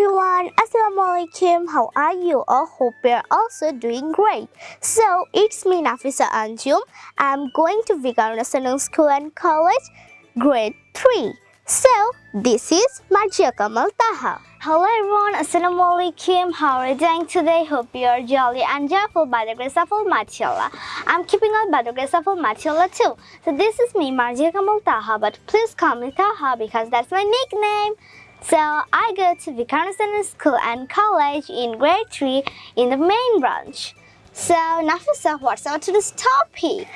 everyone, Assalamualaikum. How are you all? Hope you're also doing great. So, it's me Nafisa Anjum. I'm going to Vikaruna School and College, grade 3. So, this is Marjia Kamal Taha. Hello everyone, Assalamualaikum. How are you doing today? Hope you are jolly and joyful by the grace of Allah. I'm keeping on by the grace of Allah too. So this is me, Marjia Kamal Taha, but please call me Taha because that's my nickname. So I go to Vikarna School and College in grade 3 in the main branch. So Nafisa, what's our today's topic?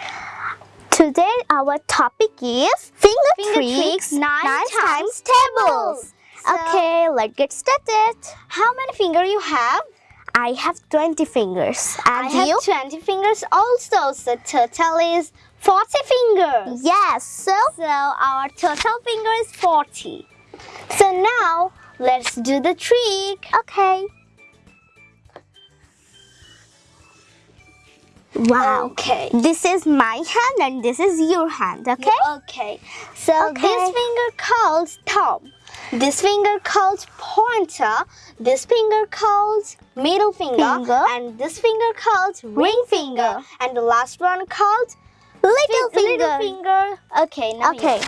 Today our topic is finger, Finger tricks, tricks, nine nine times times tables. So- okay, let's get started. How many fingers you have? I have 20 fingers. And I have you? 20 fingers also. So total is 40 fingers. Yes, so So our total finger is 40. So now let's do the trick. okay. Wow. Okay. This is my hand and this is your hand, okay? Okay. So Okay. this finger calls thumb. This finger calls pointer. This finger calls middle finger. Finger. And this finger calls ring finger. And the last one called Little finger. Little finger. Okay. Now Okay.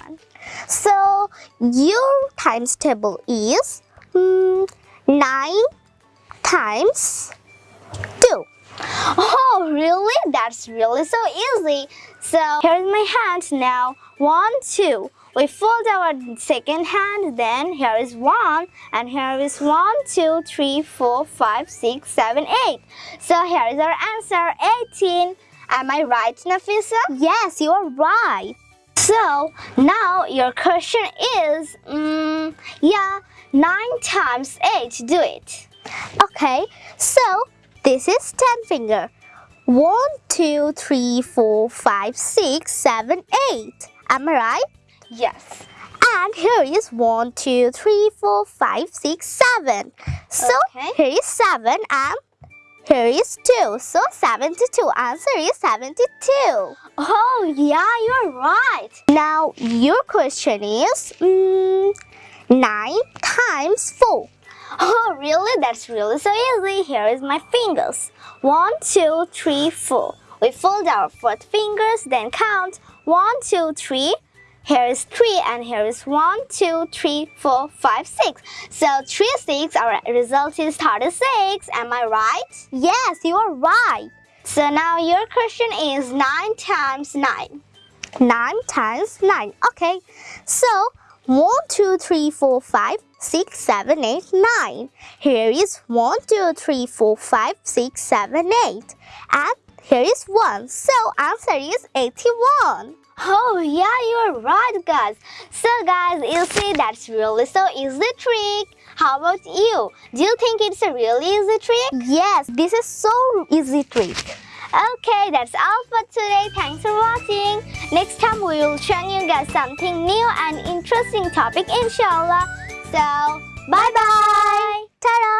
So your times table is mm, 9 times 2. Oh, really? That's really so easy. So here's my hand now. One, two. We fold our second hand, then here is one, and here is one, two, three, four, five, six, seven, eight. So here is our answer, 18. Am I right, Nafisa? Yes, you are right. So now your question is, mm, yeah, 9 times 8, do it. Okay, so this is 10 finger. 1, 2, 3, 4, 5, 6, 7, 8. Am I right? Yes. And here is 1, 2, 3, 4, 5, 6, 7. So Okay. here is 7 and here is 2. So 72. Answer is 72. Oh, yeah, you're right. Now your question is mm, 9 times 4. Oh, really? That's really so easy. Here is my fingers. One, two, three, four. We fold our fourth fingers, then count. One, two, three. Here is three, and here is one, two, three, four, five, six. So three, six. Our result is thirty-six. Am I right? Yes, you are right. So now your question is nine times nine. 9 times 9. Okay, so 1, 2, 3, 4, 5, 6, 7, 8, 9. Here is 1, 2, 3, 4, 5, 6, 7, 8. And here is 1. So answer is 81. Oh yeah, you're right, guys. So guys, you see that's really so easy trick. How about you? Do you think it's a really easy trick? Yes, this is so easy trick. Okay, that's all for today. Thanks for watching. Next time we will show you guys something new and interesting topic inshallah. So, bye bye. Ta-da!